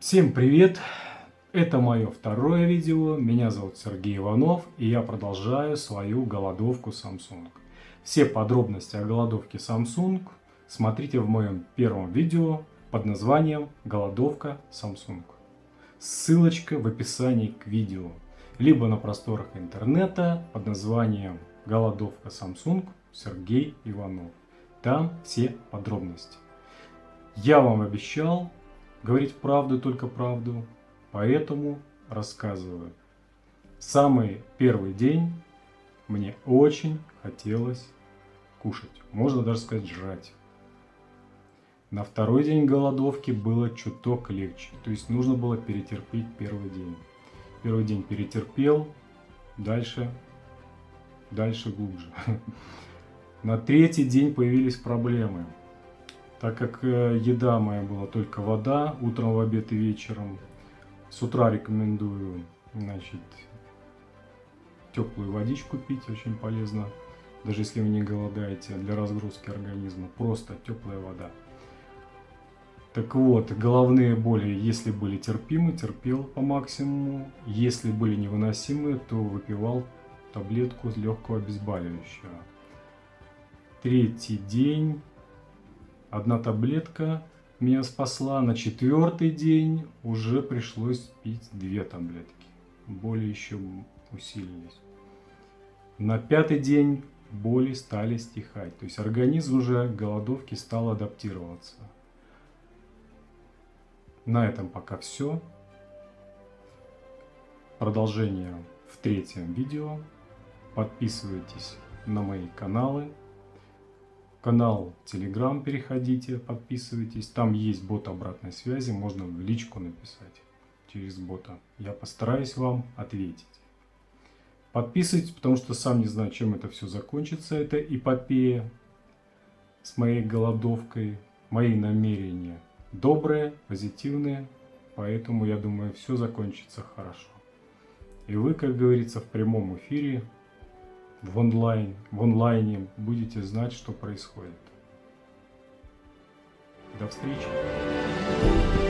Всем привет! Это мое второе видео. Меня зовут Сергей Иванов и я продолжаю свою голодовку Samsung. Все подробности о голодовке Samsung смотрите в моем первом видео под названием «Голодовка Samsung». Ссылочка в описании к видео, либо на просторах интернета под названием «Голодовка Samsung Сергей Иванов». Там все подробности. Я вам обещал говорить правду, только правду, поэтому рассказываю. Самый первый день мне очень хотелось кушать, можно даже сказать жрать. На второй день голодовки было чуток легче, то есть нужно было перетерпеть первый день. Первый день перетерпел, дальше, дальше глубже. На третий день появились проблемы. Так как э, еда моя была только вода, утром, в обед и вечером, с утра рекомендую, значит, теплую водичку пить, очень полезно, даже если вы не голодаете, для разгрузки организма, просто теплая вода. Так вот, головные боли, если были терпимы, терпел по максимуму, если были невыносимы, то выпивал таблетку легкого обезболивающего. Третий день Одна таблетка меня спасла. На четвертый день уже пришлось пить две таблетки. Боли еще усилились. На пятый день боли стали стихать. То есть организм уже к голодовке стал адаптироваться. На этом пока все. Продолжение в третьем видео. Подписывайтесь на мои каналы канал Telegram переходите, подписывайтесь. Там есть бот обратной связи, можно в личку написать через бота. Я постараюсь вам ответить. Подписывайтесь, потому что сам не знаю, чем это все закончится, эта эпопея с моей голодовкой. Мои намерения добрые, позитивные, поэтому я думаю, все закончится хорошо. И вы, как говорится, в прямом эфире в, онлайн, в онлайне будете знать, что происходит. До встречи!